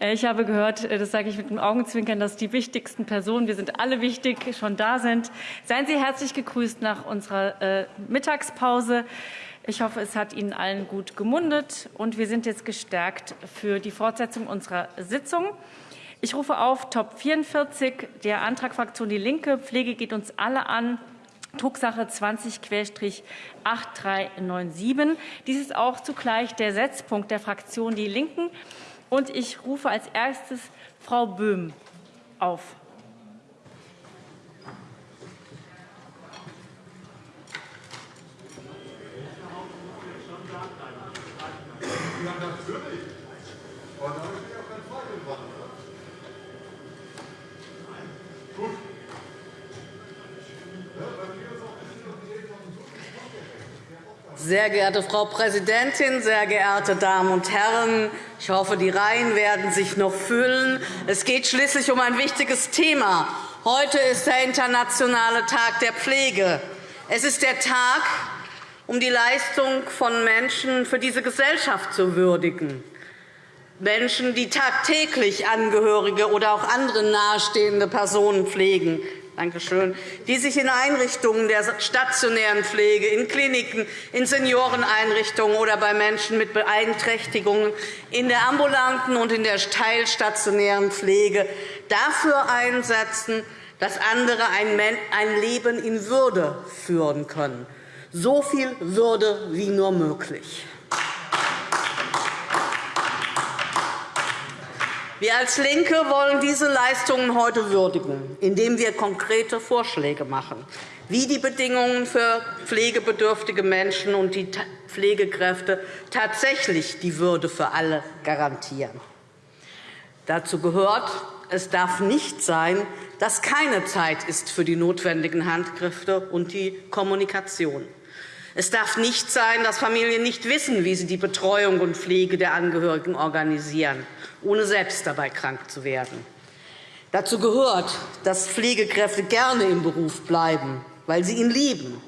Äh, ich habe gehört, äh, das sage ich mit dem Augenzwinkern, dass die wichtigsten Personen, wir sind alle wichtig, schon da sind. Seien Sie herzlich gegrüßt nach unserer äh, Mittagspause. Ich hoffe, es hat Ihnen allen gut gemundet, und wir sind jetzt gestärkt für die Fortsetzung unserer Sitzung. Ich rufe auf Top 44, der Antrag Fraktion Die Linke. Pflege geht uns alle an. Drucksache 20-8397. Dies ist auch zugleich der Setzpunkt der Fraktion Die Linken. Und ich rufe als erstes Frau Böhm auf. Sehr geehrte Frau Präsidentin, sehr geehrte Damen und Herren! Ich hoffe, die Reihen werden sich noch füllen. Es geht schließlich um ein wichtiges Thema. Heute ist der Internationale Tag der Pflege. Es ist der Tag, um die Leistung von Menschen für diese Gesellschaft zu würdigen. Menschen, die tagtäglich Angehörige oder auch andere nahestehende Personen pflegen, Danke schön, die sich in Einrichtungen der stationären Pflege, in Kliniken, in Senioreneinrichtungen oder bei Menschen mit Beeinträchtigungen in der ambulanten und in der teilstationären Pflege dafür einsetzen, dass andere ein Leben in Würde führen können. So viel Würde wie nur möglich. Wir als LINKE wollen diese Leistungen heute würdigen, indem wir konkrete Vorschläge machen, wie die Bedingungen für pflegebedürftige Menschen und die Pflegekräfte tatsächlich die Würde für alle garantieren. Dazu gehört, es darf nicht sein, dass keine Zeit ist für die notwendigen Handgriffe und die Kommunikation. Es darf nicht sein, dass Familien nicht wissen, wie sie die Betreuung und Pflege der Angehörigen organisieren ohne selbst dabei krank zu werden. Dazu gehört, dass Pflegekräfte gerne im Beruf bleiben, weil sie ihn lieben,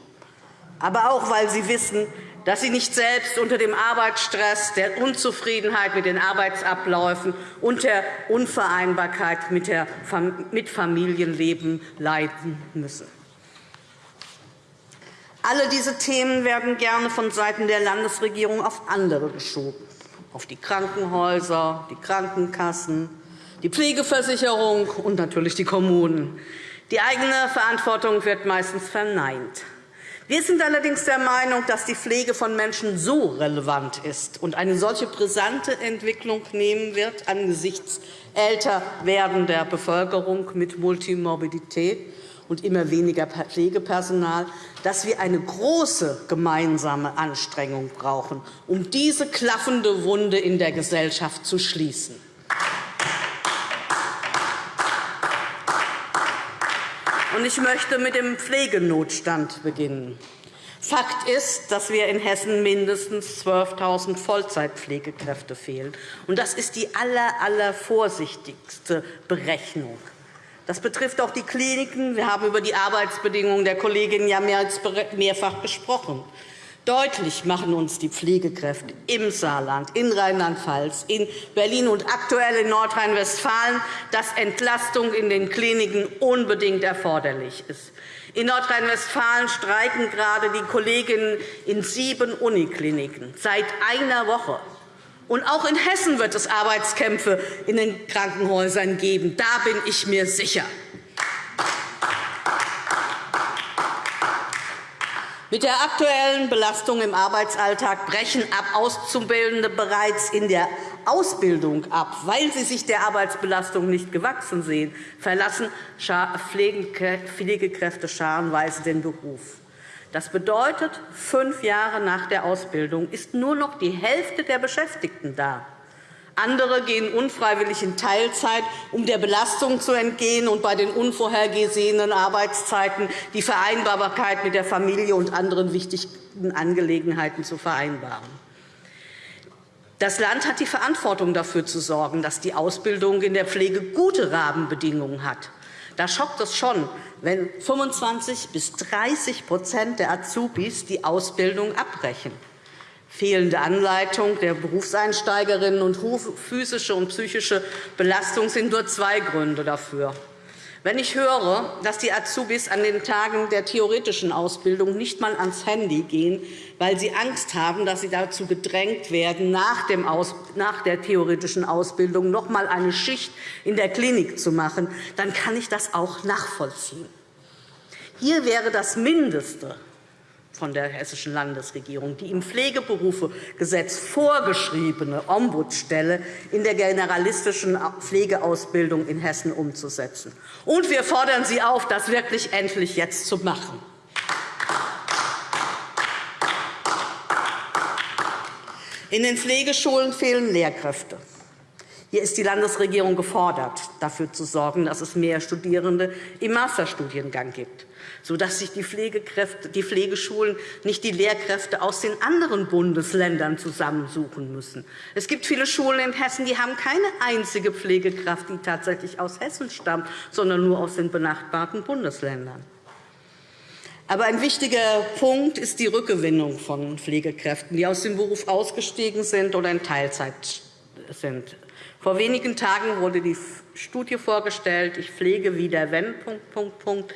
aber auch, weil sie wissen, dass sie nicht selbst unter dem Arbeitsstress, der Unzufriedenheit mit den Arbeitsabläufen und der Unvereinbarkeit mit Familienleben leiden müssen. Alle diese Themen werden gerne vonseiten der Landesregierung auf andere geschoben auf die Krankenhäuser, die Krankenkassen, die Pflegeversicherung und natürlich die Kommunen. Die eigene Verantwortung wird meistens verneint. Wir sind allerdings der Meinung, dass die Pflege von Menschen so relevant ist und eine solche brisante Entwicklung nehmen wird angesichts älter werdender Bevölkerung mit Multimorbidität, und immer weniger Pflegepersonal, dass wir eine große gemeinsame Anstrengung brauchen, um diese klaffende Wunde in der Gesellschaft zu schließen. Ich möchte mit dem Pflegenotstand beginnen. Fakt ist, dass wir in Hessen mindestens 12.000 Vollzeitpflegekräfte fehlen. Das ist die allervorsichtigste Berechnung. Das betrifft auch die Kliniken. Wir haben über die Arbeitsbedingungen der Kolleginnen ja mehrfach gesprochen. Deutlich machen uns die Pflegekräfte im Saarland, in Rheinland-Pfalz, in Berlin und aktuell in Nordrhein-Westfalen, dass Entlastung in den Kliniken unbedingt erforderlich ist. In Nordrhein-Westfalen streiken gerade die Kolleginnen in sieben Unikliniken seit einer Woche. Und auch in Hessen wird es Arbeitskämpfe in den Krankenhäusern geben. Da bin ich mir sicher. Mit der aktuellen Belastung im Arbeitsalltag brechen ab Auszubildende bereits in der Ausbildung ab, weil sie sich der Arbeitsbelastung nicht gewachsen sehen, verlassen Pflegekräfte scharenweise den Beruf. Das bedeutet, fünf Jahre nach der Ausbildung ist nur noch die Hälfte der Beschäftigten da. Andere gehen unfreiwillig in Teilzeit, um der Belastung zu entgehen und bei den unvorhergesehenen Arbeitszeiten die Vereinbarkeit mit der Familie und anderen wichtigen Angelegenheiten zu vereinbaren. Das Land hat die Verantwortung dafür zu sorgen, dass die Ausbildung in der Pflege gute Rahmenbedingungen hat. Da schockt es schon, wenn 25 bis 30% der Azubis die Ausbildung abbrechen. Fehlende Anleitung der Berufseinsteigerinnen und physische und psychische Belastung sind nur zwei Gründe dafür. Wenn ich höre, dass die Azubis an den Tagen der theoretischen Ausbildung nicht einmal ans Handy gehen, weil sie Angst haben, dass sie dazu gedrängt werden, nach der theoretischen Ausbildung noch einmal eine Schicht in der Klinik zu machen, dann kann ich das auch nachvollziehen. Hier wäre das Mindeste, von der Hessischen Landesregierung, die im Pflegeberufegesetz vorgeschriebene Ombudsstelle in der generalistischen Pflegeausbildung in Hessen umzusetzen. Und wir fordern Sie auf, das wirklich endlich jetzt zu machen. In den Pflegeschulen fehlen Lehrkräfte. Hier ist die Landesregierung gefordert, dafür zu sorgen, dass es mehr Studierende im Masterstudiengang gibt sodass sich die, Pflegekräfte, die Pflegeschulen nicht die Lehrkräfte aus den anderen Bundesländern zusammensuchen müssen. Es gibt viele Schulen in Hessen, die haben keine einzige Pflegekraft, die tatsächlich aus Hessen stammt, sondern nur aus den benachbarten Bundesländern. Aber ein wichtiger Punkt ist die Rückgewinnung von Pflegekräften, die aus dem Beruf ausgestiegen sind oder in Teilzeit sind. Vor wenigen Tagen wurde die Studie vorgestellt, ich pflege wieder, wenn, Punkt, Punkt, Punkt.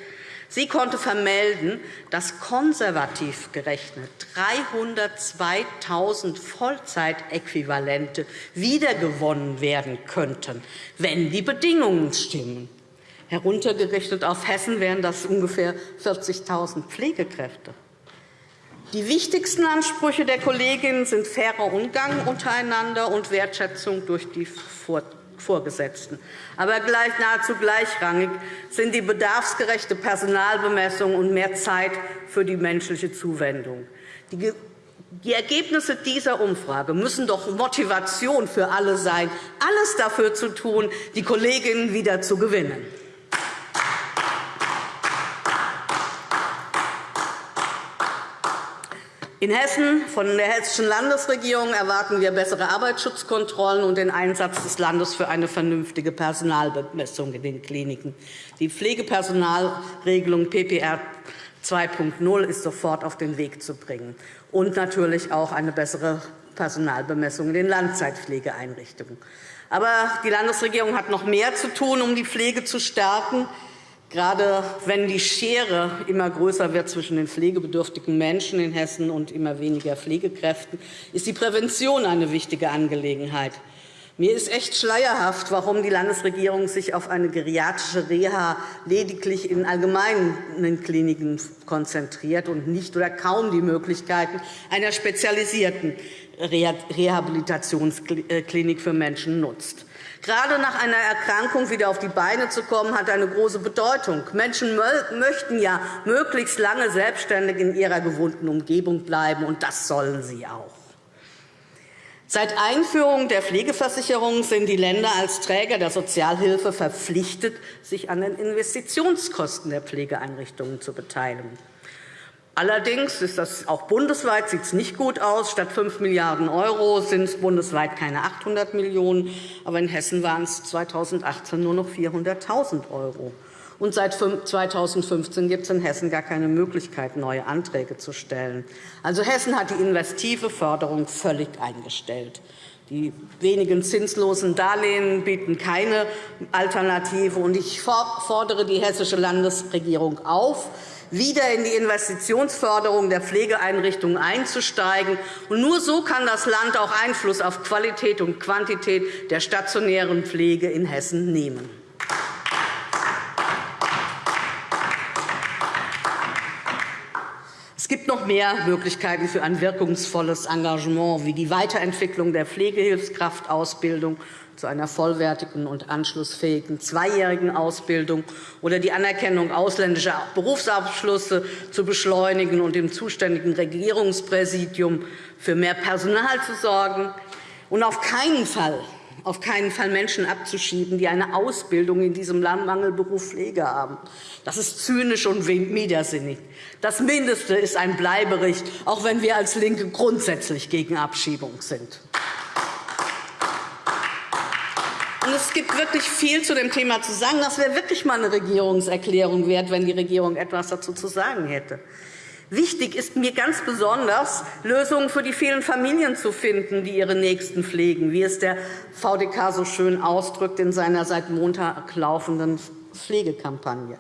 Sie konnte vermelden, dass konservativ gerechnet 302.000 Vollzeitäquivalente wiedergewonnen werden könnten, wenn die Bedingungen stimmen. Heruntergerechnet auf Hessen wären das ungefähr 40.000 Pflegekräfte. Die wichtigsten Ansprüche der Kolleginnen sind fairer Umgang untereinander und Wertschätzung durch die Vorgesetzten. Aber gleich, nahezu gleichrangig sind die bedarfsgerechte Personalbemessung und mehr Zeit für die menschliche Zuwendung. Die Ergebnisse dieser Umfrage müssen doch Motivation für alle sein, alles dafür zu tun, die Kolleginnen wieder zu gewinnen. In Hessen von der Hessischen Landesregierung erwarten wir bessere Arbeitsschutzkontrollen und den Einsatz des Landes für eine vernünftige Personalbemessung in den Kliniken. Die Pflegepersonalregelung PPR 2.0 ist sofort auf den Weg zu bringen, und natürlich auch eine bessere Personalbemessung in den Langzeitpflegeeinrichtungen. Aber die Landesregierung hat noch mehr zu tun, um die Pflege zu stärken. Gerade wenn die Schere immer größer wird zwischen den pflegebedürftigen Menschen in Hessen und immer weniger Pflegekräften, ist die Prävention eine wichtige Angelegenheit. Mir ist echt schleierhaft, warum die Landesregierung sich auf eine geriatrische Reha lediglich in allgemeinen Kliniken konzentriert und nicht oder kaum die Möglichkeiten einer spezialisierten Rehabilitationsklinik für Menschen nutzt. Gerade nach einer Erkrankung wieder auf die Beine zu kommen, hat eine große Bedeutung. Menschen möchten ja möglichst lange selbstständig in ihrer gewohnten Umgebung bleiben, und das sollen sie auch. Seit Einführung der Pflegeversicherung sind die Länder als Träger der Sozialhilfe verpflichtet, sich an den Investitionskosten der Pflegeeinrichtungen zu beteiligen. Allerdings ist das auch bundesweit sieht es nicht gut aus. Statt 5 Milliarden € sind es bundesweit keine 800 Millionen €, aber in Hessen waren es 2018 nur noch 400.000 €. Und seit 2015 gibt es in Hessen gar keine Möglichkeit, neue Anträge zu stellen. Also Hessen hat die investive Förderung völlig eingestellt. Die wenigen zinslosen Darlehen bieten keine Alternative. Ich fordere die Hessische Landesregierung auf, wieder in die Investitionsförderung der Pflegeeinrichtungen einzusteigen. nur so kann das Land auch Einfluss auf Qualität und Quantität der stationären Pflege in Hessen nehmen. Es gibt noch mehr Möglichkeiten für ein wirkungsvolles Engagement, wie die Weiterentwicklung der Pflegehilfskraftausbildung zu einer vollwertigen und anschlussfähigen zweijährigen Ausbildung oder die Anerkennung ausländischer Berufsabschlüsse zu beschleunigen und dem zuständigen Regierungspräsidium für mehr Personal zu sorgen und auf keinen Fall auf keinen Fall Menschen abzuschieben, die eine Ausbildung in diesem Mangelberuf Pflege haben. Das ist zynisch und widersinnig. Das Mindeste ist ein Bleiberecht, auch wenn wir als LINKE grundsätzlich gegen Abschiebung sind. Es gibt wirklich viel zu dem Thema zu sagen. Das wäre wirklich einmal eine Regierungserklärung wert, wenn die Regierung etwas dazu zu sagen hätte. Wichtig ist mir ganz besonders, Lösungen für die vielen Familien zu finden, die ihre Nächsten pflegen, wie es der VDK so schön ausdrückt in seiner seit Montag laufenden Pflegekampagne.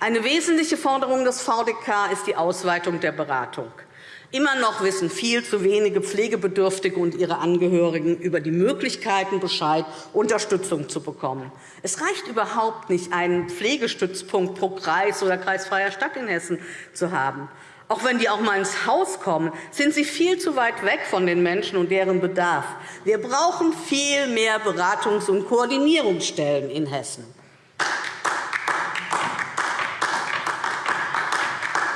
Eine wesentliche Forderung des VDK ist die Ausweitung der Beratung. Immer noch wissen viel zu wenige Pflegebedürftige und ihre Angehörigen über die Möglichkeiten Bescheid, Unterstützung zu bekommen. Es reicht überhaupt nicht, einen Pflegestützpunkt pro Kreis oder kreisfreier Stadt in Hessen zu haben. Auch wenn die auch mal ins Haus kommen, sind sie viel zu weit weg von den Menschen und deren Bedarf. Wir brauchen viel mehr Beratungs- und Koordinierungsstellen in Hessen.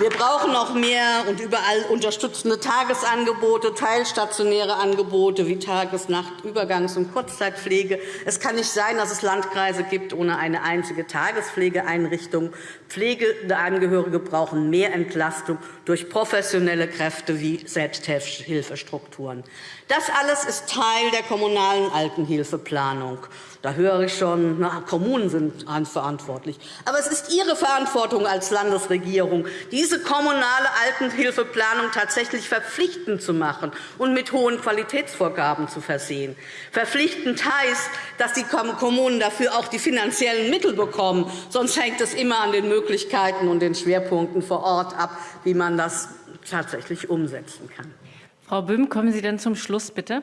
Wir brauchen noch mehr und überall unterstützende Tagesangebote, teilstationäre Angebote wie Tages-, Nacht-, Übergangs- und Kurzzeitpflege. Es kann nicht sein, dass es Landkreise gibt ohne eine einzige Tagespflegeeinrichtung. Pflegende Angehörige brauchen mehr Entlastung durch professionelle Kräfte wie Selbsthilfestrukturen. Das alles ist Teil der kommunalen Altenhilfeplanung. Da höre ich schon, na, Kommunen sind verantwortlich. Aber es ist Ihre Verantwortung als Landesregierung, diese kommunale Altenhilfeplanung tatsächlich verpflichtend zu machen und mit hohen Qualitätsvorgaben zu versehen. Verpflichtend heißt, dass die Kommunen dafür auch die finanziellen Mittel bekommen. Sonst hängt es immer an den Möglichkeiten und den Schwerpunkten vor Ort ab, wie man das tatsächlich umsetzen kann. Frau Böhm, kommen Sie denn zum Schluss, bitte?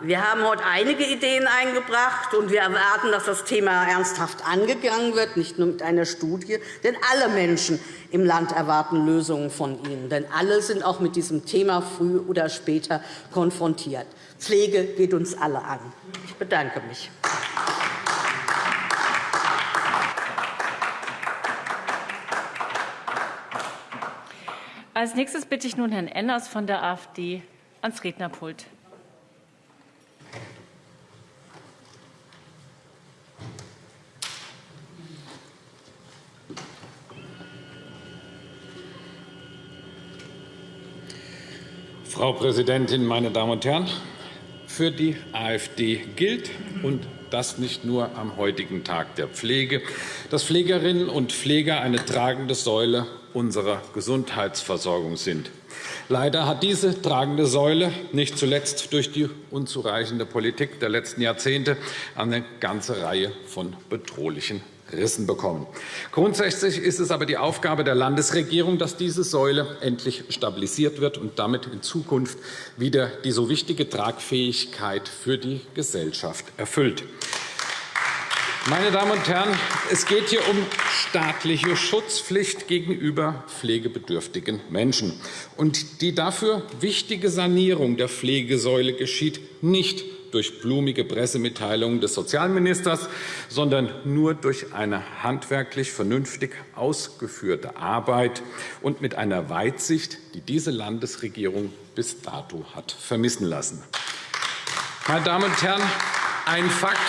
Wir haben heute einige Ideen eingebracht, und wir erwarten, dass das Thema ernsthaft angegangen wird, nicht nur mit einer Studie. Denn alle Menschen im Land erwarten Lösungen von Ihnen. Denn alle sind auch mit diesem Thema früh oder später konfrontiert. Pflege geht uns alle an. Ich bedanke mich. Als nächstes bitte ich nun Herrn Enners von der AfD ans Rednerpult. Frau Präsidentin, meine Damen und Herren! Für die AfD gilt, und das nicht nur am heutigen Tag der Pflege, dass Pflegerinnen und Pfleger eine tragende Säule unserer Gesundheitsversorgung sind. Leider hat diese tragende Säule nicht zuletzt durch die unzureichende Politik der letzten Jahrzehnte eine ganze Reihe von bedrohlichen Rissen bekommen. Grundsätzlich ist es aber die Aufgabe der Landesregierung, dass diese Säule endlich stabilisiert wird und damit in Zukunft wieder die so wichtige Tragfähigkeit für die Gesellschaft erfüllt. Meine Damen und Herren, es geht hier um staatliche Schutzpflicht gegenüber pflegebedürftigen Menschen. Und die dafür wichtige Sanierung der Pflegesäule geschieht nicht durch blumige Pressemitteilungen des Sozialministers, sondern nur durch eine handwerklich vernünftig ausgeführte Arbeit und mit einer Weitsicht, die diese Landesregierung bis dato hat vermissen lassen. Meine Damen und Herren, ein Fakt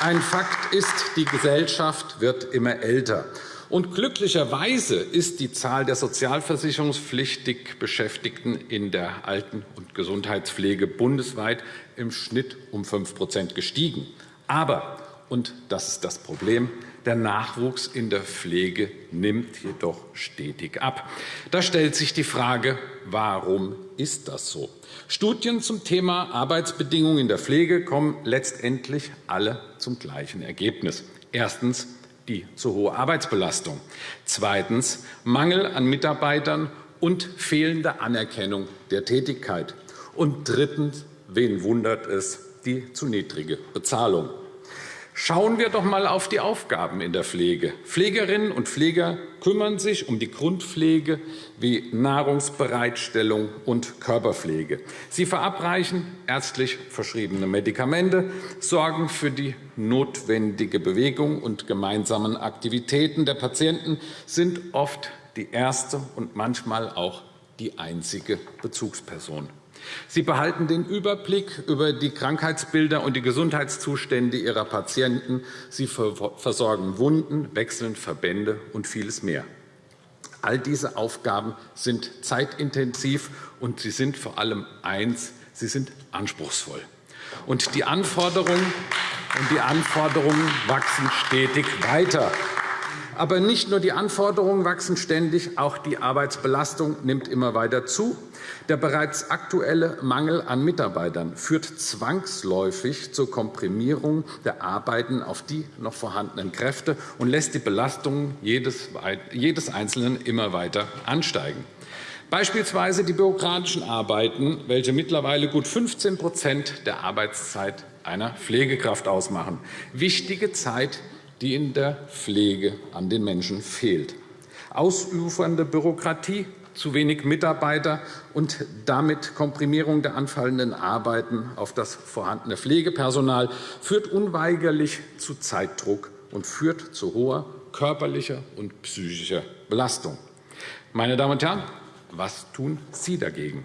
ein Fakt ist, die Gesellschaft wird immer älter. Und glücklicherweise ist die Zahl der sozialversicherungspflichtig Beschäftigten in der Alten- und Gesundheitspflege bundesweit im Schnitt um 5% gestiegen. Aber, und das ist das Problem, der Nachwuchs in der Pflege nimmt jedoch stetig ab. Da stellt sich die Frage, warum ist das so? Studien zum Thema Arbeitsbedingungen in der Pflege kommen letztendlich alle zum gleichen Ergebnis. Erstens die zu hohe Arbeitsbelastung. Zweitens Mangel an Mitarbeitern und fehlende Anerkennung der Tätigkeit. Und drittens, wen wundert es, die zu niedrige Bezahlung. Schauen wir doch einmal auf die Aufgaben in der Pflege. Pflegerinnen und Pfleger kümmern sich um die Grundpflege wie Nahrungsbereitstellung und Körperpflege. Sie verabreichen ärztlich verschriebene Medikamente, sorgen für die notwendige Bewegung und gemeinsamen Aktivitäten der Patienten, sind oft die erste und manchmal auch die einzige Bezugsperson. Sie behalten den Überblick über die Krankheitsbilder und die Gesundheitszustände ihrer Patienten. Sie versorgen Wunden, wechseln Verbände und vieles mehr. All diese Aufgaben sind zeitintensiv, und sie sind vor allem eins, sie sind anspruchsvoll. Und die Anforderungen, und die Anforderungen wachsen stetig weiter. Aber nicht nur die Anforderungen wachsen ständig, auch die Arbeitsbelastung nimmt immer weiter zu. Der bereits aktuelle Mangel an Mitarbeitern führt zwangsläufig zur Komprimierung der Arbeiten auf die noch vorhandenen Kräfte und lässt die Belastungen jedes Einzelnen immer weiter ansteigen. Beispielsweise die bürokratischen Arbeiten, welche mittlerweile gut 15% der Arbeitszeit einer Pflegekraft ausmachen. Wichtige Zeit, die in der Pflege an den Menschen fehlt. Ausufernde Bürokratie, zu wenig Mitarbeiter und damit Komprimierung der anfallenden Arbeiten auf das vorhandene Pflegepersonal führt unweigerlich zu Zeitdruck und führt zu hoher körperlicher und psychischer Belastung. Meine Damen und Herren, was tun Sie dagegen?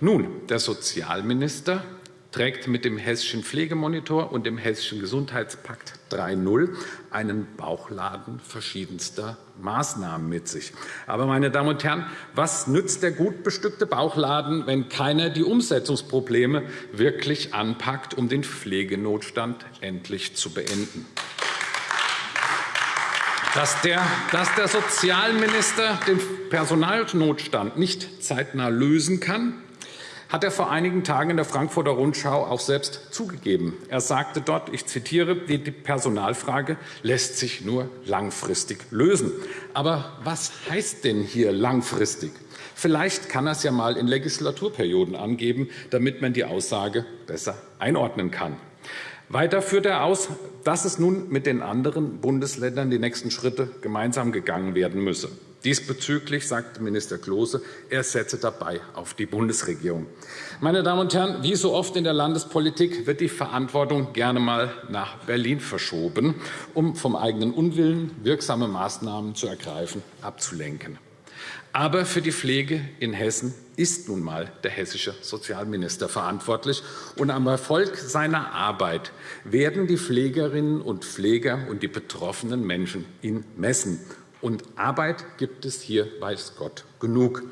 Nun, der Sozialminister trägt mit dem Hessischen Pflegemonitor und dem Hessischen Gesundheitspakt 3.0 einen Bauchladen verschiedenster Maßnahmen mit sich. Aber, meine Damen und Herren, was nützt der gut bestückte Bauchladen, wenn keiner die Umsetzungsprobleme wirklich anpackt, um den Pflegenotstand endlich zu beenden? Dass der, dass der Sozialminister den Personalnotstand nicht zeitnah lösen kann, hat er vor einigen Tagen in der Frankfurter Rundschau auch selbst zugegeben. Er sagte dort, ich zitiere, die Personalfrage lässt sich nur langfristig lösen. Aber was heißt denn hier langfristig? Vielleicht kann er es ja mal in Legislaturperioden angeben, damit man die Aussage besser einordnen kann. Weiter führt er aus, dass es nun mit den anderen Bundesländern die nächsten Schritte gemeinsam gegangen werden müsse. Diesbezüglich sagte Minister Klose, er setze dabei auf die Bundesregierung. Meine Damen und Herren, wie so oft in der Landespolitik wird die Verantwortung gerne einmal nach Berlin verschoben, um vom eigenen Unwillen wirksame Maßnahmen zu ergreifen abzulenken. Aber für die Pflege in Hessen ist nun einmal der hessische Sozialminister verantwortlich. Und am Erfolg seiner Arbeit werden die Pflegerinnen und Pfleger und die betroffenen Menschen ihn messen. Und Arbeit gibt es hier, weiß Gott, genug.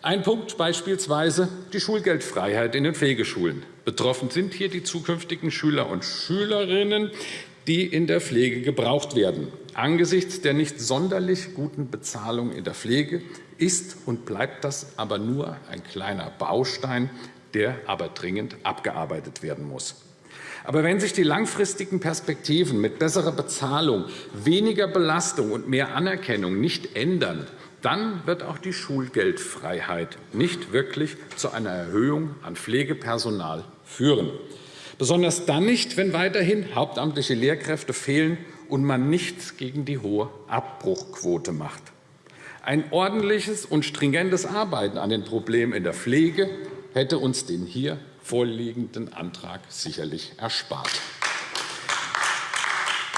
Ein Punkt beispielsweise die Schulgeldfreiheit in den Pflegeschulen. Betroffen sind hier die zukünftigen Schüler und Schülerinnen, die in der Pflege gebraucht werden. Angesichts der nicht sonderlich guten Bezahlung in der Pflege ist und bleibt das aber nur ein kleiner Baustein, der aber dringend abgearbeitet werden muss. Aber wenn sich die langfristigen Perspektiven mit besserer Bezahlung, weniger Belastung und mehr Anerkennung nicht ändern, dann wird auch die Schulgeldfreiheit nicht wirklich zu einer Erhöhung an Pflegepersonal führen. Besonders dann nicht, wenn weiterhin hauptamtliche Lehrkräfte fehlen und man nichts gegen die hohe Abbruchquote macht. Ein ordentliches und stringentes Arbeiten an den Problemen in der Pflege hätte uns den hier vorliegenden Antrag sicherlich erspart.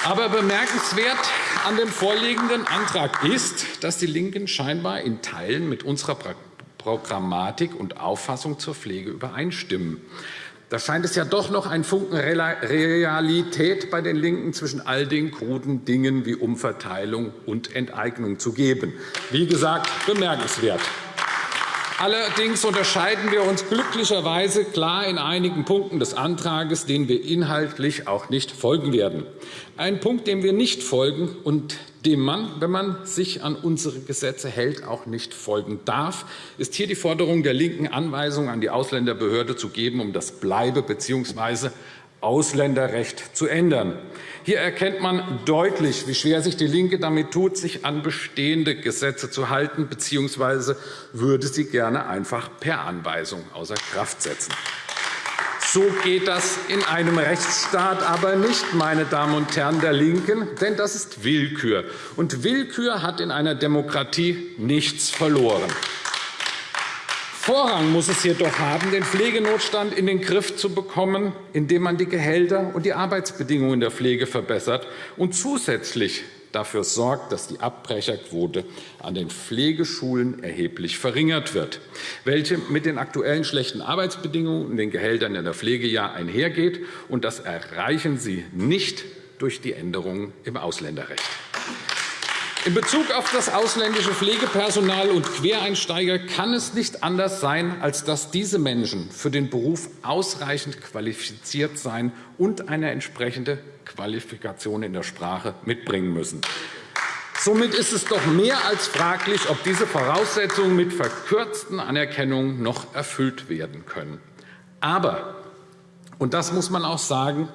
Aber bemerkenswert an dem vorliegenden Antrag ist, dass die LINKEN scheinbar in Teilen mit unserer Programmatik und Auffassung zur Pflege übereinstimmen. Da scheint es ja doch noch ein Funken Realität bei den LINKEN zwischen all den kruden Dingen wie Umverteilung und Enteignung zu geben. Wie gesagt, bemerkenswert. Allerdings unterscheiden wir uns glücklicherweise klar in einigen Punkten des Antrags, denen wir inhaltlich auch nicht folgen werden. Ein Punkt, dem wir nicht folgen und dem man, wenn man sich an unsere Gesetze hält, auch nicht folgen darf, ist hier die Forderung der LINKEN, Anweisungen an die Ausländerbehörde zu geben, um das Bleibe- bzw. Ausländerrecht zu ändern. Hier erkennt man deutlich, wie schwer sich DIE LINKE damit tut, sich an bestehende Gesetze zu halten, bzw. würde sie gerne einfach per Anweisung außer Kraft setzen. So geht das in einem Rechtsstaat aber nicht, meine Damen und Herren der LINKEN, denn das ist Willkür. Und Willkür hat in einer Demokratie nichts verloren. Vorrang muss es jedoch haben, den Pflegenotstand in den Griff zu bekommen, indem man die Gehälter und die Arbeitsbedingungen der Pflege verbessert und zusätzlich dafür sorgt, dass die Abbrecherquote an den Pflegeschulen erheblich verringert wird, welche mit den aktuellen schlechten Arbeitsbedingungen und den Gehältern in der Pflege ja einhergeht. Und das erreichen Sie nicht durch die Änderungen im Ausländerrecht. In Bezug auf das ausländische Pflegepersonal und Quereinsteiger kann es nicht anders sein, als dass diese Menschen für den Beruf ausreichend qualifiziert sein und eine entsprechende Qualifikation in der Sprache mitbringen müssen. Somit ist es doch mehr als fraglich, ob diese Voraussetzungen mit verkürzten Anerkennungen noch erfüllt werden können. Aber, und das muss man auch sagen,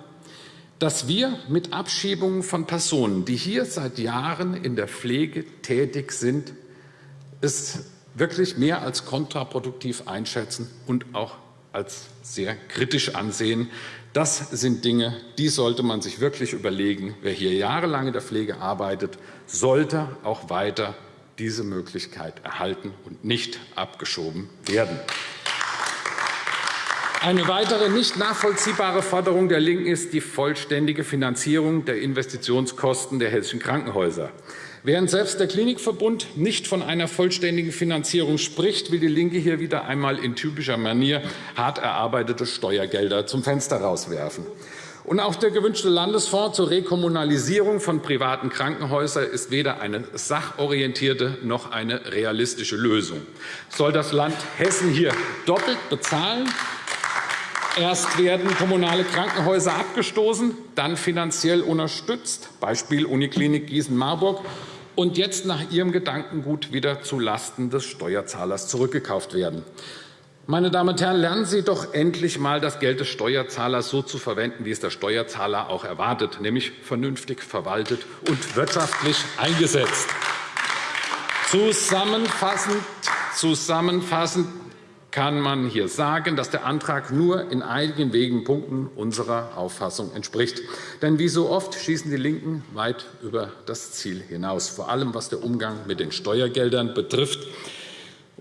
dass wir mit Abschiebungen von Personen, die hier seit Jahren in der Pflege tätig sind, es wirklich mehr als kontraproduktiv einschätzen und auch als sehr kritisch ansehen. Das sind Dinge, die sollte man sich wirklich überlegen. Wer hier jahrelang in der Pflege arbeitet, sollte auch weiter diese Möglichkeit erhalten und nicht abgeschoben werden. Eine weitere nicht nachvollziehbare Forderung der LINKEN ist die vollständige Finanzierung der Investitionskosten der hessischen Krankenhäuser. Während selbst der Klinikverbund nicht von einer vollständigen Finanzierung spricht, will DIE LINKE hier wieder einmal in typischer Manier hart erarbeitete Steuergelder zum Fenster rauswerfen. Und auch der gewünschte Landesfonds zur Rekommunalisierung von privaten Krankenhäusern ist weder eine sachorientierte noch eine realistische Lösung. Soll das Land Hessen hier doppelt bezahlen? Erst werden kommunale Krankenhäuser abgestoßen, dann finanziell unterstützt, Beispiel Uniklinik Gießen-Marburg, und jetzt nach Ihrem Gedankengut wieder zulasten des Steuerzahlers zurückgekauft werden. Meine Damen und Herren, lernen Sie doch endlich einmal, das Geld des Steuerzahlers so zu verwenden, wie es der Steuerzahler auch erwartet, nämlich vernünftig verwaltet und wirtschaftlich eingesetzt. Zusammenfassend, zusammenfassend kann man hier sagen, dass der Antrag nur in einigen wenigen Punkten unserer Auffassung entspricht. Denn wie so oft schießen die LINKEN weit über das Ziel hinaus, vor allem was der Umgang mit den Steuergeldern betrifft.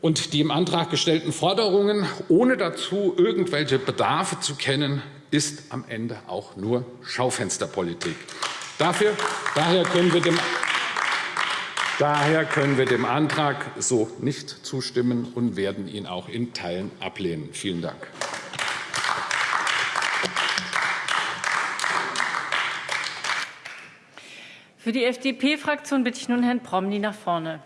Und die im Antrag gestellten Forderungen, ohne dazu irgendwelche Bedarfe zu kennen, ist am Ende auch nur Schaufensterpolitik. Dafür, daher können wir dem Daher können wir dem Antrag so nicht zustimmen und werden ihn auch in Teilen ablehnen. Vielen Dank. Für die FDP-Fraktion bitte ich nun Herrn Promny nach vorne.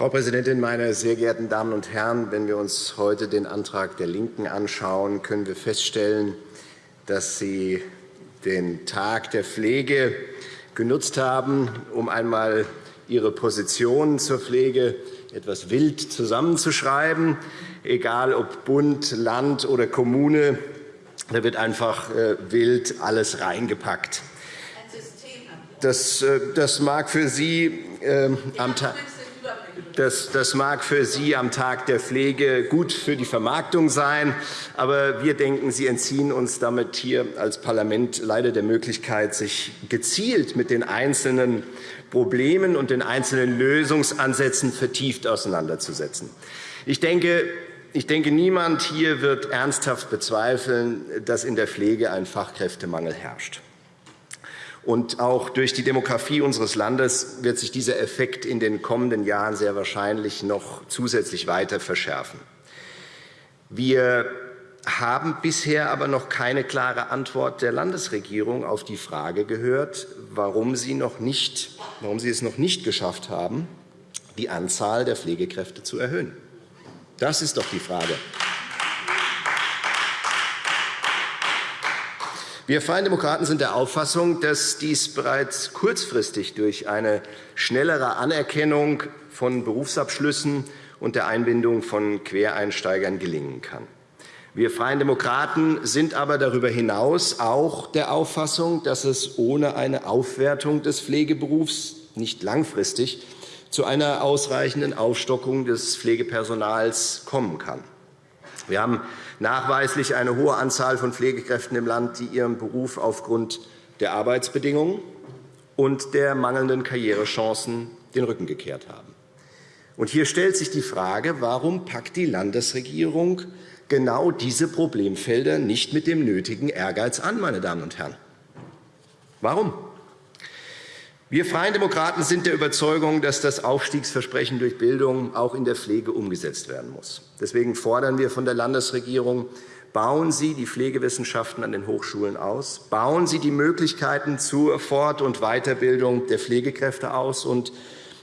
Frau Präsidentin, meine sehr geehrten Damen und Herren! Wenn wir uns heute den Antrag der LINKEN anschauen, können wir feststellen, dass Sie den Tag der Pflege genutzt haben, um einmal Ihre Position zur Pflege etwas wild zusammenzuschreiben. Egal ob Bund, Land oder Kommune, da wird einfach äh, wild alles reingepackt. Das, äh, das mag für Sie äh, am Tag das, das, mag für Sie am Tag der Pflege gut für die Vermarktung sein. Aber wir denken, Sie entziehen uns damit hier als Parlament leider der Möglichkeit, sich gezielt mit den einzelnen Problemen und den einzelnen Lösungsansätzen vertieft auseinanderzusetzen. Ich denke, ich denke, niemand hier wird ernsthaft bezweifeln, dass in der Pflege ein Fachkräftemangel herrscht. Und auch durch die Demografie unseres Landes wird sich dieser Effekt in den kommenden Jahren sehr wahrscheinlich noch zusätzlich weiter verschärfen. Wir haben bisher aber noch keine klare Antwort der Landesregierung auf die Frage gehört, warum sie, noch nicht, warum sie es noch nicht geschafft haben, die Anzahl der Pflegekräfte zu erhöhen. Das ist doch die Frage. Wir Freien Demokraten sind der Auffassung, dass dies bereits kurzfristig durch eine schnellere Anerkennung von Berufsabschlüssen und der Einbindung von Quereinsteigern gelingen kann. Wir Freien Demokraten sind aber darüber hinaus auch der Auffassung, dass es ohne eine Aufwertung des Pflegeberufs nicht langfristig zu einer ausreichenden Aufstockung des Pflegepersonals kommen kann. Wir haben nachweislich eine hohe Anzahl von Pflegekräften im Land, die ihrem Beruf aufgrund der Arbeitsbedingungen und der mangelnden Karrierechancen den Rücken gekehrt haben. Hier stellt sich die Frage, warum packt die Landesregierung genau diese Problemfelder nicht mit dem nötigen Ehrgeiz an, meine Damen und Herren? Warum? Wir Freien Demokraten sind der Überzeugung, dass das Aufstiegsversprechen durch Bildung auch in der Pflege umgesetzt werden muss. Deswegen fordern wir von der Landesregierung Bauen Sie die Pflegewissenschaften an den Hochschulen aus. Bauen Sie die Möglichkeiten zur Fort- und Weiterbildung der Pflegekräfte aus. Und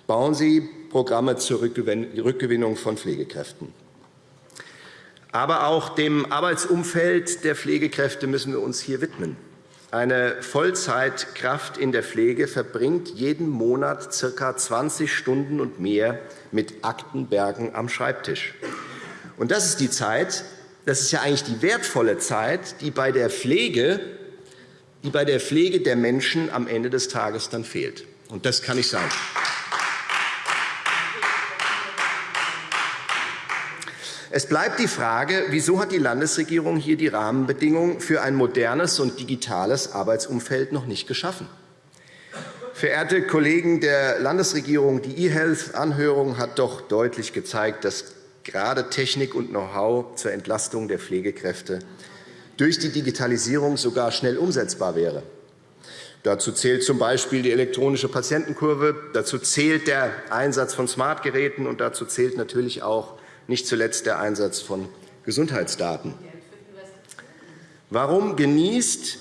bauen Sie Programme zur Rückgewinnung von Pflegekräften. Aber auch dem Arbeitsumfeld der Pflegekräfte müssen wir uns hier widmen. Eine Vollzeitkraft in der Pflege verbringt jeden Monat ca. 20 Stunden und mehr mit Aktenbergen am Schreibtisch. Und das ist die Zeit, das ist ja eigentlich die wertvolle Zeit, die bei der Pflege, die bei der Pflege der Menschen am Ende des Tages dann fehlt. Und das kann nicht sein. Es bleibt die Frage, wieso hat die Landesregierung hier die Rahmenbedingungen für ein modernes und digitales Arbeitsumfeld noch nicht geschaffen? Verehrte Kollegen der Landesregierung, die eHealth-Anhörung hat doch deutlich gezeigt, dass gerade Technik und Know-how zur Entlastung der Pflegekräfte durch die Digitalisierung sogar schnell umsetzbar wäre. Dazu zählt z.B. die elektronische Patientenkurve, dazu zählt der Einsatz von Smartgeräten, und dazu zählt natürlich auch nicht zuletzt der Einsatz von Gesundheitsdaten. Warum genießt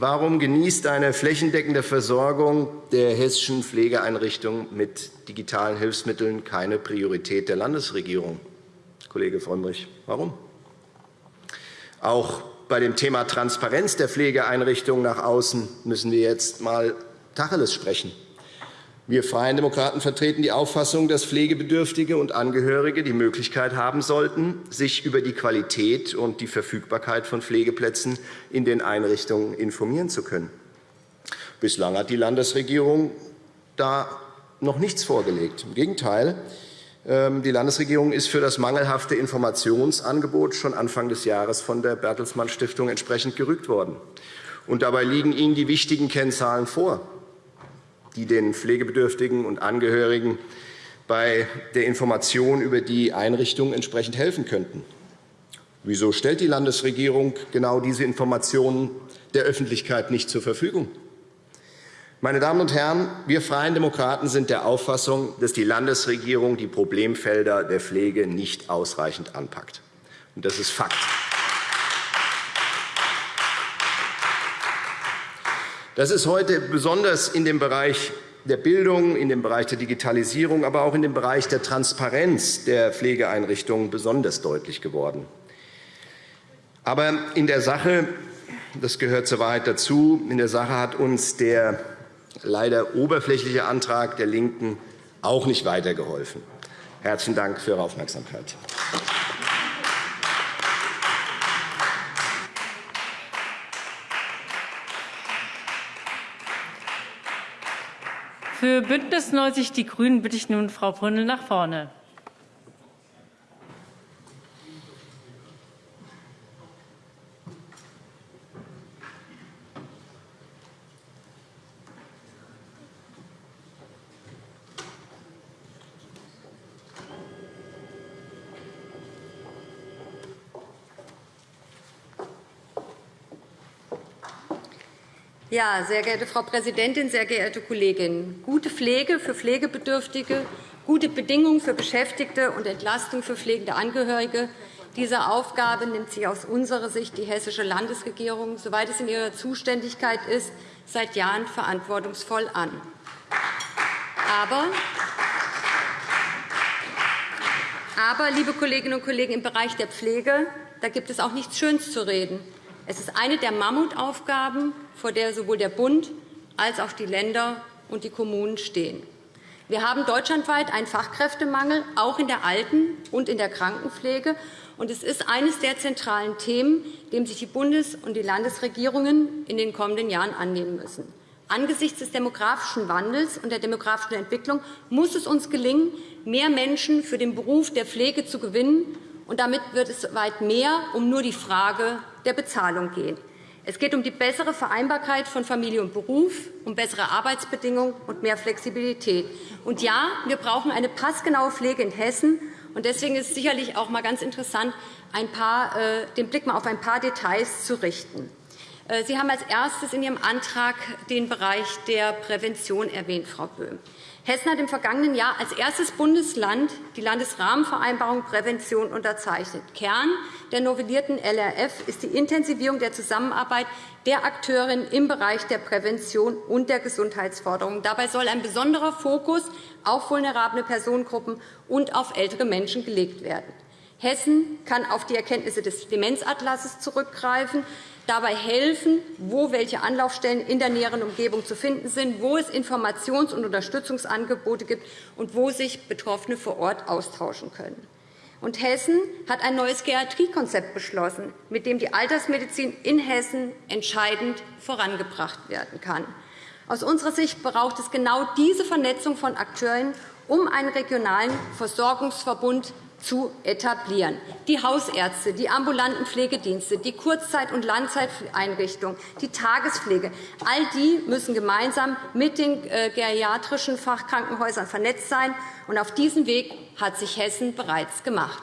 Warum genießt eine flächendeckende Versorgung der hessischen Pflegeeinrichtungen mit digitalen Hilfsmitteln keine Priorität der Landesregierung? Kollege Frömmrich, warum? Auch bei dem Thema Transparenz der Pflegeeinrichtungen nach außen müssen wir jetzt einmal Tacheles sprechen. Wir Freien Demokraten vertreten die Auffassung, dass Pflegebedürftige und Angehörige die Möglichkeit haben sollten, sich über die Qualität und die Verfügbarkeit von Pflegeplätzen in den Einrichtungen informieren zu können. Bislang hat die Landesregierung da noch nichts vorgelegt. Im Gegenteil, ähm, die Landesregierung ist für das mangelhafte Informationsangebot schon Anfang des Jahres von der Bertelsmann Stiftung entsprechend gerügt worden. Und dabei liegen Ihnen die wichtigen Kennzahlen vor die den Pflegebedürftigen und Angehörigen bei der Information über die Einrichtung entsprechend helfen könnten. Wieso stellt die Landesregierung genau diese Informationen der Öffentlichkeit nicht zur Verfügung? Meine Damen und Herren, wir Freien Demokraten sind der Auffassung, dass die Landesregierung die Problemfelder der Pflege nicht ausreichend anpackt. Und das ist Fakt. Das ist heute besonders in dem Bereich der Bildung, in dem Bereich der Digitalisierung, aber auch in dem Bereich der Transparenz der Pflegeeinrichtungen besonders deutlich geworden. Aber in der Sache, das gehört zur Wahrheit dazu, in der Sache hat uns der leider oberflächliche Antrag der LINKEN auch nicht weitergeholfen. Herzlichen Dank für Ihre Aufmerksamkeit. Für Bündnis 90 Die Grünen bitte ich nun Frau Brünnel nach vorne. Ja, sehr geehrte Frau Präsidentin, sehr geehrte Kolleginnen! Gute Pflege für Pflegebedürftige, gute Bedingungen für Beschäftigte und Entlastung für pflegende Angehörige. Diese Aufgabe nimmt sich aus unserer Sicht die hessische Landesregierung, soweit es in ihrer Zuständigkeit ist, seit Jahren verantwortungsvoll an. Aber aber, liebe Kolleginnen und Kollegen, im Bereich der Pflege da gibt es auch nichts Schönes zu reden. Es ist eine der Mammutaufgaben, vor der sowohl der Bund als auch die Länder und die Kommunen stehen. Wir haben deutschlandweit einen Fachkräftemangel, auch in der Alten- und in der Krankenpflege. Und es ist eines der zentralen Themen, dem sich die Bundes- und die Landesregierungen in den kommenden Jahren annehmen müssen. Angesichts des demografischen Wandels und der demografischen Entwicklung muss es uns gelingen, mehr Menschen für den Beruf der Pflege zu gewinnen und damit wird es weit mehr um nur die Frage der Bezahlung gehen. Es geht um die bessere Vereinbarkeit von Familie und Beruf, um bessere Arbeitsbedingungen und mehr Flexibilität. Und ja, wir brauchen eine passgenaue Pflege in Hessen. Und deswegen ist es sicherlich auch mal ganz interessant, paar, äh, den Blick mal auf ein paar Details zu richten. Äh, Sie haben als erstes in Ihrem Antrag den Bereich der Prävention erwähnt, Frau Böhm. Hessen hat im vergangenen Jahr als erstes Bundesland die Landesrahmenvereinbarung Prävention unterzeichnet. Kern der novellierten LRF ist die Intensivierung der Zusammenarbeit der Akteurinnen im Bereich der Prävention und der Gesundheitsforderungen. Dabei soll ein besonderer Fokus auf vulnerable Personengruppen und auf ältere Menschen gelegt werden. Hessen kann auf die Erkenntnisse des Demenzatlases zurückgreifen dabei helfen, wo welche Anlaufstellen in der näheren Umgebung zu finden sind, wo es Informations- und Unterstützungsangebote gibt und wo sich Betroffene vor Ort austauschen können. Und Hessen hat ein neues Geriatriekonzept beschlossen, mit dem die Altersmedizin in Hessen entscheidend vorangebracht werden kann. Aus unserer Sicht braucht es genau diese Vernetzung von Akteuren, um einen regionalen Versorgungsverbund zu etablieren. Die Hausärzte, die ambulanten Pflegedienste, die Kurzzeit- und Langzeiteinrichtungen, die Tagespflege, all die müssen gemeinsam mit den äh, geriatrischen Fachkrankenhäusern vernetzt sein. Und auf diesem Weg hat sich Hessen bereits gemacht.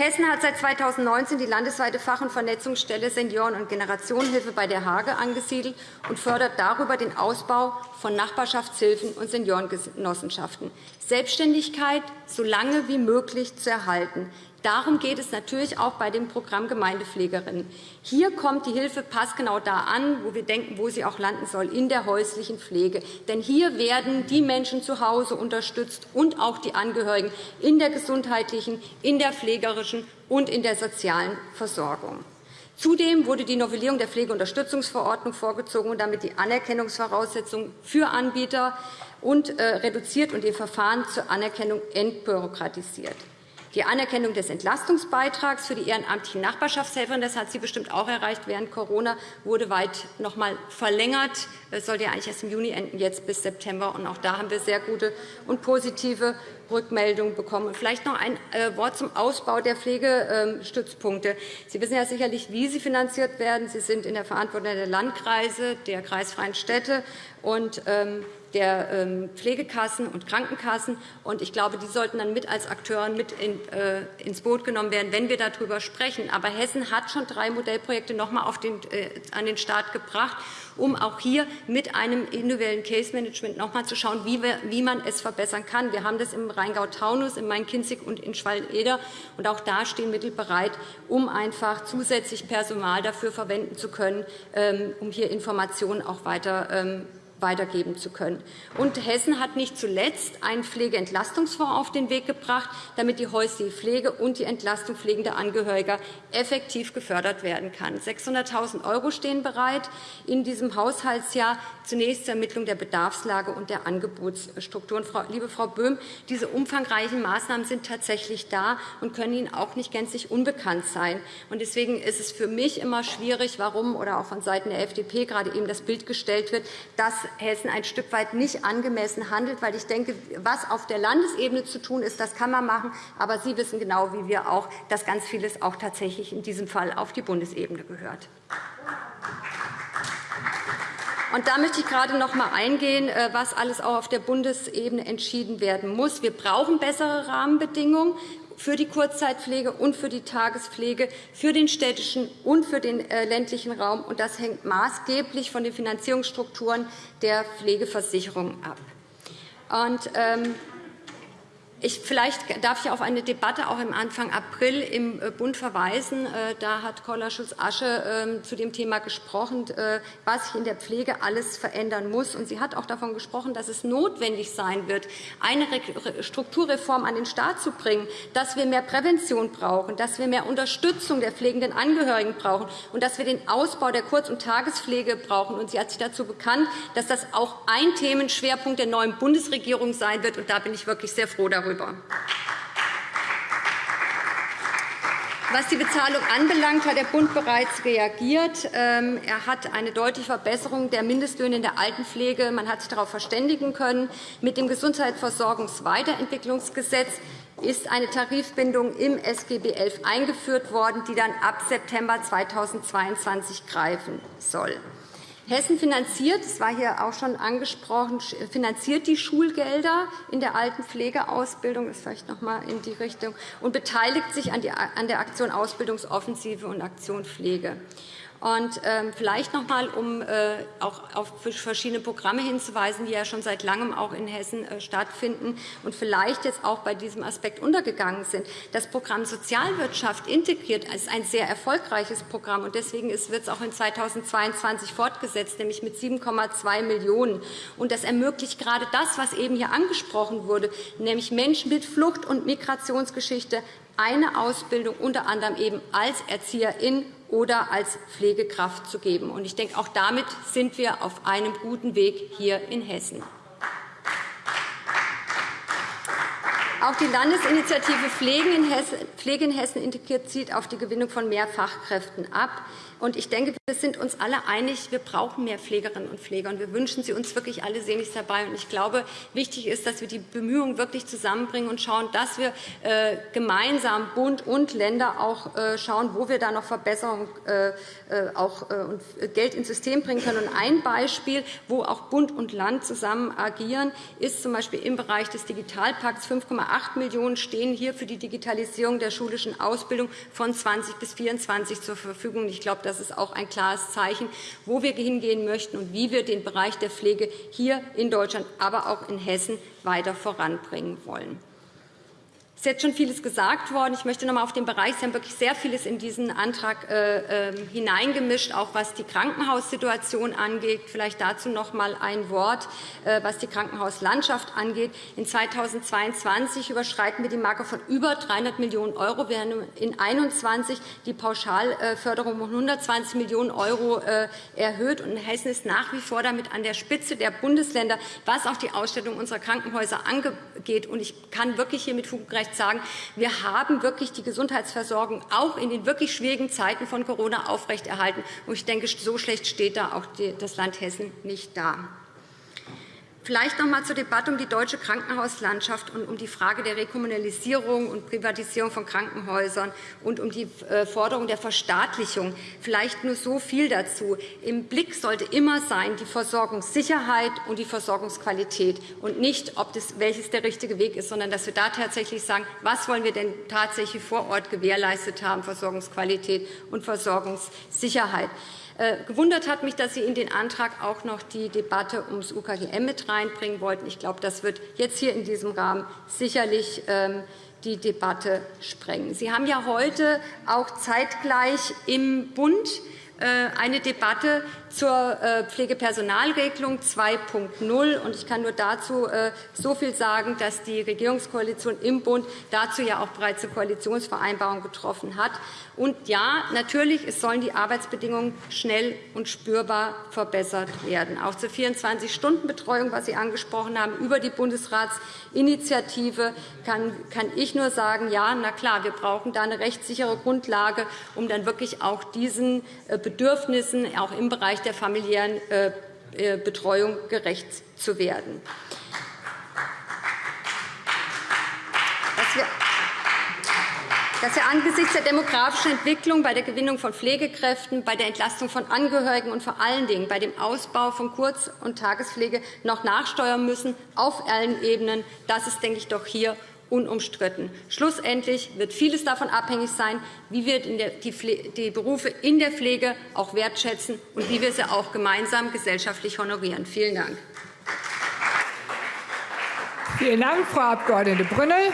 Hessen hat seit 2019 die landesweite Fach- und Vernetzungsstelle Senioren- und Generationenhilfe bei der Hage angesiedelt und fördert darüber den Ausbau von Nachbarschaftshilfen und Seniorengenossenschaften. Selbstständigkeit so lange wie möglich zu erhalten. Darum geht es natürlich auch bei dem Programm Gemeindepflegerinnen. Hier kommt die Hilfe passgenau da an, wo wir denken, wo sie auch landen soll, in der häuslichen Pflege. Denn hier werden die Menschen zu Hause unterstützt und auch die Angehörigen in der gesundheitlichen, in der pflegerischen und in der sozialen Versorgung. Zudem wurde die Novellierung der Pflegeunterstützungsverordnung vorgezogen und damit die Anerkennungsvoraussetzungen für Anbieter und äh, reduziert und die Verfahren zur Anerkennung entbürokratisiert. Die Anerkennung des Entlastungsbeitrags für die ehrenamtlichen Nachbarschaftshelferinnen, das hat sie bestimmt auch erreicht während Corona, wurde weit noch einmal verlängert. Es sollte ja eigentlich erst im Juni enden, jetzt bis September. Und auch da haben wir sehr gute und positive Rückmeldungen bekommen. Und vielleicht noch ein äh, Wort zum Ausbau der Pflegestützpunkte. Sie wissen ja sicherlich, wie sie finanziert werden. Sie sind in der Verantwortung der Landkreise, der kreisfreien Städte und ähm, der ähm, Pflegekassen und Krankenkassen. Ich glaube, die sollten dann mit als Akteure mit äh, ins Boot genommen werden, wenn wir darüber sprechen. Aber Hessen hat schon drei Modellprojekte noch einmal äh, an den Start gebracht, um auch hier mit einem individuellen Case Management noch einmal zu schauen, wie man es verbessern kann. Wir haben das im Rheingau-Taunus, in Main-Kinzig und in Schwalm-Eder. Auch da stehen Mittel bereit, um einfach zusätzlich Personal dafür verwenden zu können, ähm, um hier Informationen auch weiter ähm, weitergeben zu können. Und Hessen hat nicht zuletzt einen Pflegeentlastungsfonds auf den Weg gebracht, damit die häusliche Pflege und die Entlastung pflegender Angehöriger effektiv gefördert werden kann. 600.000 € stehen bereit in diesem Haushaltsjahr zunächst zur Ermittlung der Bedarfslage und der Angebotsstrukturen. Liebe Frau Böhm, diese umfangreichen Maßnahmen sind tatsächlich da und können Ihnen auch nicht gänzlich unbekannt sein. Deswegen ist es für mich immer schwierig, warum oder auch von Seiten der FDP gerade eben das Bild gestellt wird, dass Hessen ein Stück weit nicht angemessen handelt. Weil ich denke, was auf der Landesebene zu tun ist, das kann man machen. Aber Sie wissen genau wie wir auch, dass ganz vieles auch tatsächlich in diesem Fall auf die Bundesebene gehört. Und da möchte ich gerade noch einmal eingehen, äh, was alles auch auf der Bundesebene entschieden werden muss. Wir brauchen bessere Rahmenbedingungen für die Kurzzeitpflege und für die Tagespflege, für den städtischen und für den äh, ländlichen Raum. Und das hängt maßgeblich von den Finanzierungsstrukturen der Pflegeversicherung ab. Und, ähm, ich, vielleicht darf ich auf eine Debatte auch im Anfang April im äh, Bund verweisen. Äh, da hat Kolla Schulz-Asche ähm, zu dem Thema gesprochen, äh, was sich in der Pflege alles verändern muss. Und sie hat auch davon gesprochen, dass es notwendig sein wird, eine Strukturreform an den Start zu bringen, dass wir mehr Prävention brauchen, dass wir mehr Unterstützung der pflegenden Angehörigen brauchen und dass wir den Ausbau der Kurz- und Tagespflege brauchen. Und sie hat sich dazu bekannt, dass das auch ein Themenschwerpunkt der neuen Bundesregierung sein wird. Und da bin ich wirklich sehr froh darüber darüber. Was die Bezahlung anbelangt, hat der Bund bereits reagiert. Ähm, er hat eine deutliche Verbesserung der Mindestlöhne in der Altenpflege. Man hat sich darauf verständigen können. Mit dem Gesundheitsversorgungsweiterentwicklungsgesetz ist eine Tarifbindung im SGB XI eingeführt worden, die dann ab September 2022 greifen soll. Hessen finanziert, das war hier auch schon angesprochen, finanziert die Schulgelder in der Altenpflegeausbildung, das vielleicht noch einmal in die Richtung, und beteiligt sich an der Aktion Ausbildungsoffensive und Aktion Pflege. Und ähm, vielleicht noch einmal, um äh, auch auf verschiedene Programme hinzuweisen, die ja schon seit Langem auch in Hessen äh, stattfinden und vielleicht jetzt auch bei diesem Aspekt untergegangen sind. Das Programm Sozialwirtschaft integriert ist ein sehr erfolgreiches Programm. und Deswegen wird es auch in 2022 fortgesetzt, nämlich mit 7,2 Millionen €. Und das ermöglicht gerade das, was eben hier angesprochen wurde, nämlich Menschen mit Flucht- und Migrationsgeschichte eine Ausbildung unter anderem eben als Erzieherin oder als Pflegekraft zu geben. Ich denke, auch damit sind wir auf einem guten Weg hier in Hessen. Auch die Landesinitiative Pflege in Hessen integriert zielt auf die Gewinnung von mehr Fachkräften ab. Und ich denke, wir sind uns alle einig, wir brauchen mehr Pflegerinnen und Pfleger. Und wir wünschen sie uns wirklich alle sehnlichst dabei. Und ich glaube, wichtig ist, dass wir die Bemühungen wirklich zusammenbringen und schauen, dass wir äh, gemeinsam Bund und Länder auch äh, schauen, wo wir da noch Verbesserungen äh, äh auch, äh, und Geld ins System bringen können. Und ein Beispiel, wo auch Bund und Land zusammen agieren, ist zum Beispiel im Bereich des Digitalpakts 5,8 Millionen € stehen hier für die Digitalisierung der schulischen Ausbildung von 20 bis 24 zur Verfügung. Ich glaube, das ist auch ein klares Zeichen, wo wir hingehen möchten und wie wir den Bereich der Pflege hier in Deutschland, aber auch in Hessen weiter voranbringen wollen. Es ist jetzt schon vieles gesagt worden. Ich möchte noch einmal auf den Bereich, Sie haben wirklich sehr vieles in diesen Antrag äh, ähm, hineingemischt, auch was die Krankenhaussituation angeht. Vielleicht dazu noch einmal ein Wort, äh, was die Krankenhauslandschaft angeht. In 2022 überschreiten wir die Marke von über 300 Millionen €. Wir haben in 2021 die Pauschalförderung um 120 Millionen € äh, erhöht. Und Hessen ist nach wie vor damit an der Spitze der Bundesländer, was auch die Ausstattung unserer Krankenhäuser angeht. Und ich kann wirklich hier mit Fug Recht sagen, wir haben wirklich die Gesundheitsversorgung auch in den wirklich schwierigen Zeiten von Corona aufrechterhalten. Ich denke, so schlecht steht da auch das Land Hessen nicht da. Vielleicht noch einmal zur Debatte um die deutsche Krankenhauslandschaft und um die Frage der Rekommunalisierung und Privatisierung von Krankenhäusern und um die äh, Forderung der Verstaatlichung. Vielleicht nur so viel dazu. Im Blick sollte immer sein die Versorgungssicherheit und die Versorgungsqualität und nicht, ob das, welches der richtige Weg ist, sondern dass wir da tatsächlich sagen, was wollen wir denn tatsächlich vor Ort gewährleistet haben, Versorgungsqualität und Versorgungssicherheit. Äh, gewundert hat mich, dass Sie in den Antrag auch noch die Debatte ums UKGM mit reinbringen wollten. Ich glaube, das wird jetzt hier in diesem Rahmen sicherlich ähm, die Debatte sprengen. Sie haben ja heute auch zeitgleich im Bund eine Debatte zur äh, Pflegepersonalregelung 2.0. Ich kann nur dazu äh, so viel sagen, dass die Regierungskoalition im Bund dazu ja auch bereits eine Koalitionsvereinbarung getroffen hat. Und ja, natürlich es sollen die Arbeitsbedingungen schnell und spürbar verbessert werden. Auch zur 24-Stunden-Betreuung, was Sie angesprochen haben, über die Bundesratsinitiative kann ich nur sagen, ja, na klar, wir brauchen da eine rechtssichere Grundlage, um dann wirklich auch diesen Bedürfnissen auch im Bereich Bereich der familiären äh, äh, Betreuung gerecht zu werden. dass wir angesichts der demografischen Entwicklung bei der Gewinnung von Pflegekräften, bei der Entlastung von Angehörigen und vor allen Dingen bei dem Ausbau von Kurz- und Tagespflege noch nachsteuern müssen, auf allen Ebenen. Das ist, denke ich, doch hier unumstritten. Schlussendlich wird vieles davon abhängig sein, wie wir die Berufe in der Pflege auch wertschätzen und wie wir sie auch gemeinsam gesellschaftlich honorieren. Vielen Dank. Vielen Dank, Frau Abg. Brünnel.